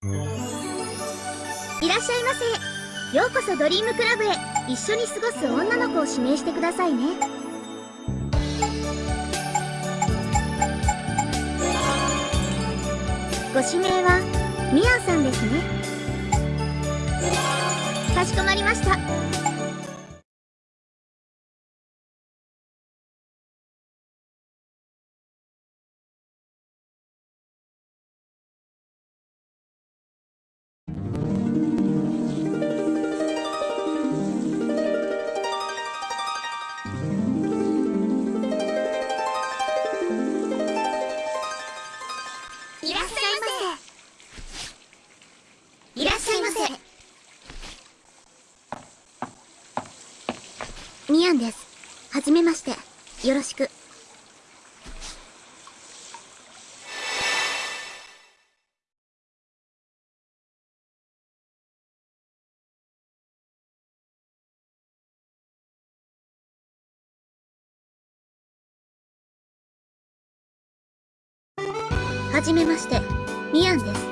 いらっしゃいませ。ようこそドリームクラブへ。一緒に過ごす女の子を指名してくださいね。ご指名はミアさんですね。かしこまりました。ミアンです。はじめまして。よろしく。はじめまして。ミアンです。